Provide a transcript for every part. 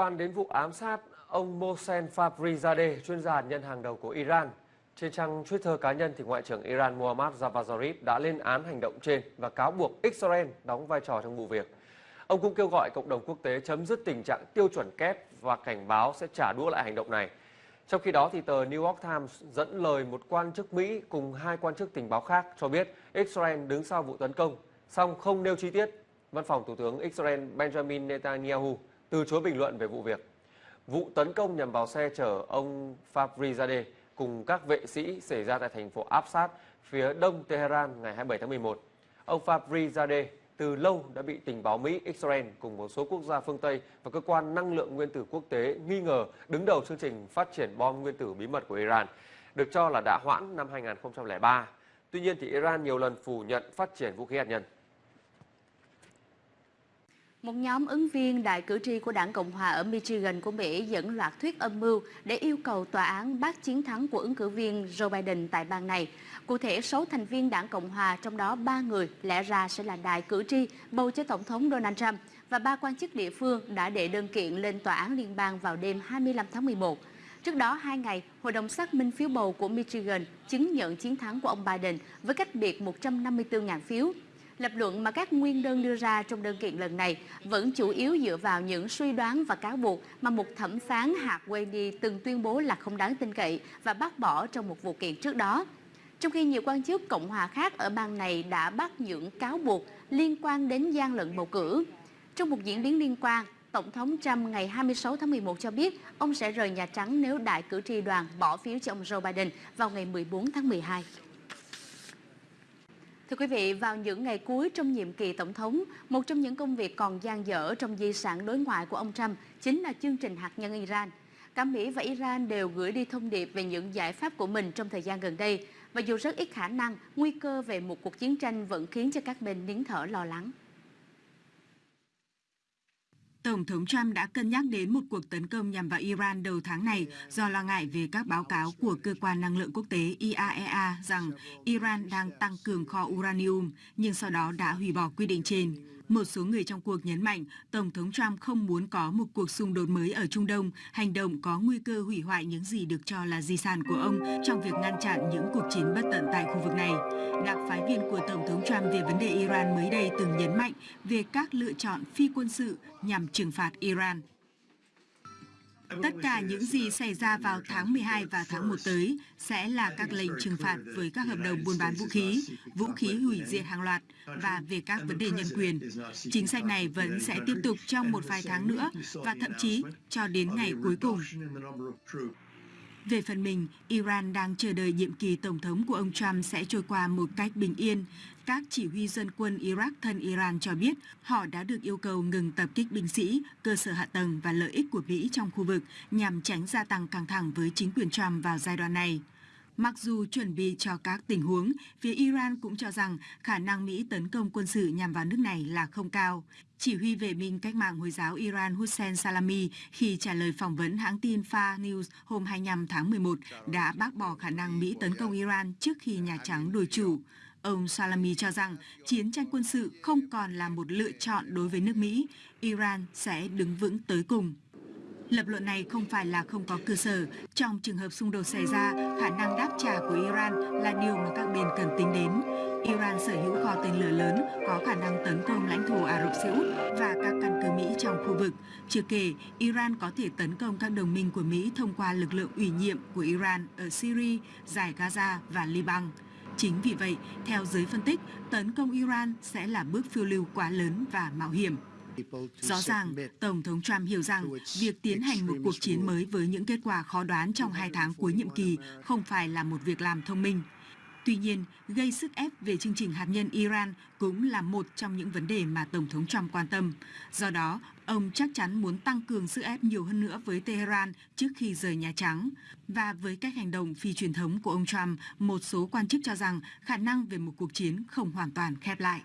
quan đến vụ ám sát ông Mohsen Fakhrizadeh, chuyên gia hạt nhân hàng đầu của Iran, trên trang Twitter cá nhân thì Ngoại trưởng Iran Mohammad Javad Zarif đã lên án hành động trên và cáo buộc Israel đóng vai trò trong vụ việc. Ông cũng kêu gọi cộng đồng quốc tế chấm dứt tình trạng tiêu chuẩn kép và cảnh báo sẽ trả đũa lại hành động này. Trong khi đó, thì tờ New York Times dẫn lời một quan chức Mỹ cùng hai quan chức tình báo khác cho biết Israel đứng sau vụ tấn công, song không nêu chi tiết. Văn phòng Thủ tướng Israel Benjamin Netanyahu từ chối bình luận về vụ việc. Vụ tấn công nhằm vào xe chở ông Fabrizadeh cùng các vệ sĩ xảy ra tại thành phố Absat, phía đông Tehran ngày 27 tháng 11. Ông Fabrizadeh từ lâu đã bị tình báo Mỹ, Israel cùng một số quốc gia phương Tây và cơ quan năng lượng nguyên tử quốc tế nghi ngờ đứng đầu chương trình phát triển bom nguyên tử bí mật của Iran, được cho là đã hoãn năm 2003. Tuy nhiên thì Iran nhiều lần phủ nhận phát triển vũ khí hạt nhân. Một nhóm ứng viên đại cử tri của đảng Cộng hòa ở Michigan của Mỹ dẫn loạt thuyết âm mưu để yêu cầu tòa án bác chiến thắng của ứng cử viên Joe Biden tại bang này. Cụ thể, 6 thành viên đảng Cộng hòa, trong đó 3 người lẽ ra sẽ là đại cử tri bầu cho Tổng thống Donald Trump và ba quan chức địa phương đã đệ đơn kiện lên tòa án liên bang vào đêm 25 tháng 11. Trước đó, hai ngày, Hội đồng xác minh phiếu bầu của Michigan chứng nhận chiến thắng của ông Biden với cách biệt 154.000 phiếu. Lập luận mà các nguyên đơn đưa ra trong đơn kiện lần này vẫn chủ yếu dựa vào những suy đoán và cáo buộc mà một thẩm phán hạt Wendy từng tuyên bố là không đáng tin cậy và bác bỏ trong một vụ kiện trước đó. Trong khi nhiều quan chức Cộng hòa khác ở bang này đã bắt những cáo buộc liên quan đến gian lận bầu cử. Trong một diễn biến liên quan, Tổng thống Trump ngày 26 tháng 11 cho biết ông sẽ rời Nhà Trắng nếu đại cử tri đoàn bỏ phiếu cho ông Joe Biden vào ngày 14 tháng 12. Thưa quý vị, vào những ngày cuối trong nhiệm kỳ tổng thống, một trong những công việc còn dang dở trong di sản đối ngoại của ông Trump chính là chương trình hạt nhân Iran. Cả Mỹ và Iran đều gửi đi thông điệp về những giải pháp của mình trong thời gian gần đây, và dù rất ít khả năng, nguy cơ về một cuộc chiến tranh vẫn khiến cho các bên nín thở lo lắng. Tổng thống Trump đã cân nhắc đến một cuộc tấn công nhằm vào Iran đầu tháng này do lo ngại về các báo cáo của Cơ quan Năng lượng Quốc tế IAEA rằng Iran đang tăng cường kho uranium, nhưng sau đó đã hủy bỏ quy định trên. Một số người trong cuộc nhấn mạnh Tổng thống Trump không muốn có một cuộc xung đột mới ở Trung Đông, hành động có nguy cơ hủy hoại những gì được cho là di sản của ông trong việc ngăn chặn những cuộc chiến bất tận tại khu vực này. Đặc phái viên của Tổng thống Trump về vấn đề Iran mới đây từng nhấn mạnh về các lựa chọn phi quân sự nhằm trừng phạt Iran. Tất cả những gì xảy ra vào tháng 12 và tháng 1 tới sẽ là các lệnh trừng phạt với các hợp đồng buôn bán vũ khí, vũ khí hủy diệt hàng loạt và về các vấn đề nhân quyền. Chính sách này vẫn sẽ tiếp tục trong một vài tháng nữa và thậm chí cho đến ngày cuối cùng. Về phần mình, Iran đang chờ đợi nhiệm kỳ Tổng thống của ông Trump sẽ trôi qua một cách bình yên. Các chỉ huy dân quân Iraq thân Iran cho biết họ đã được yêu cầu ngừng tập kích binh sĩ, cơ sở hạ tầng và lợi ích của Mỹ trong khu vực nhằm tránh gia tăng căng thẳng với chính quyền Trump vào giai đoạn này. Mặc dù chuẩn bị cho các tình huống, phía Iran cũng cho rằng khả năng Mỹ tấn công quân sự nhằm vào nước này là không cao. Chỉ huy vệ binh cách mạng Hồi giáo Iran Hussein Salami khi trả lời phỏng vấn hãng tin Far News hôm 25 tháng 11 đã bác bỏ khả năng Mỹ tấn công Iran trước khi Nhà Trắng đổi chủ. Ông Salami cho rằng chiến tranh quân sự không còn là một lựa chọn đối với nước Mỹ, Iran sẽ đứng vững tới cùng. Lập luận này không phải là không có cơ sở. Trong trường hợp xung đột xảy ra, khả năng đáp trả của Iran là điều mà các bên cần tính đến. Iran sở hữu kho tên lửa lớn có khả năng tấn công lãnh thổ Ả Rập Xê Út và các căn cứ Mỹ trong khu vực. Chưa kể, Iran có thể tấn công các đồng minh của Mỹ thông qua lực lượng ủy nhiệm của Iran ở Syria, giải Gaza và Liban. Chính vì vậy, theo giới phân tích, tấn công Iran sẽ là bước phiêu lưu quá lớn và mạo hiểm. Rõ ràng, Tổng thống Trump hiểu rằng việc tiến hành một cuộc chiến mới với những kết quả khó đoán trong hai tháng cuối nhiệm kỳ không phải là một việc làm thông minh. Tuy nhiên, gây sức ép về chương trình hạt nhân Iran cũng là một trong những vấn đề mà Tổng thống Trump quan tâm. Do đó, ông chắc chắn muốn tăng cường sức ép nhiều hơn nữa với Tehran trước khi rời Nhà Trắng. Và với cách hành động phi truyền thống của ông Trump, một số quan chức cho rằng khả năng về một cuộc chiến không hoàn toàn khép lại.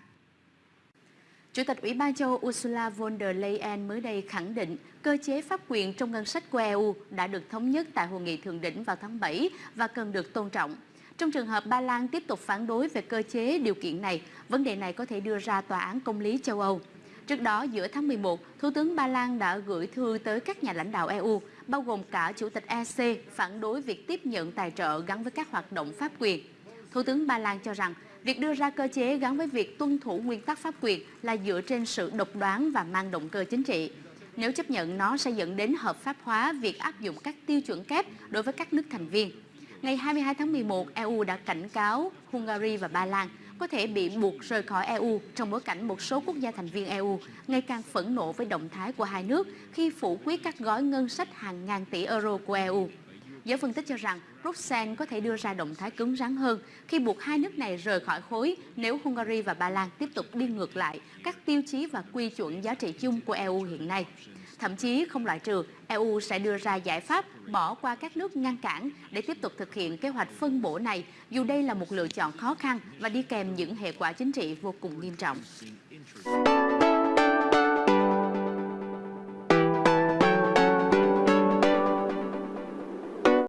Chủ tịch Ủy ban châu Ursula von der Leyen mới đây khẳng định cơ chế pháp quyền trong ngân sách của EU đã được thống nhất tại hội nghị thượng đỉnh vào tháng 7 và cần được tôn trọng. Trong trường hợp Ba Lan tiếp tục phản đối về cơ chế điều kiện này, vấn đề này có thể đưa ra tòa án công lý châu Âu. Trước đó, giữa tháng 11, Thủ tướng Ba Lan đã gửi thư tới các nhà lãnh đạo EU, bao gồm cả Chủ tịch EC, phản đối việc tiếp nhận tài trợ gắn với các hoạt động pháp quyền. Thủ tướng Ba Lan cho rằng, việc đưa ra cơ chế gắn với việc tuân thủ nguyên tắc pháp quyền là dựa trên sự độc đoán và mang động cơ chính trị. Nếu chấp nhận, nó sẽ dẫn đến hợp pháp hóa việc áp dụng các tiêu chuẩn kép đối với các nước thành viên. Ngày 22 tháng 11, EU đã cảnh cáo Hungary và Ba Lan có thể bị buộc rời khỏi EU trong bối cảnh một số quốc gia thành viên EU ngày càng phẫn nộ với động thái của hai nước khi phủ quyết các gói ngân sách hàng ngàn tỷ euro của EU. Giới phân tích cho rằng Bruxelles có thể đưa ra động thái cứng rắn hơn khi buộc hai nước này rời khỏi khối nếu Hungary và Ba Lan tiếp tục đi ngược lại các tiêu chí và quy chuẩn giá trị chung của EU hiện nay. Thậm chí không loại trừ EU sẽ đưa ra giải pháp bỏ qua các nước ngăn cản để tiếp tục thực hiện kế hoạch phân bổ này, dù đây là một lựa chọn khó khăn và đi kèm những hệ quả chính trị vô cùng nghiêm trọng.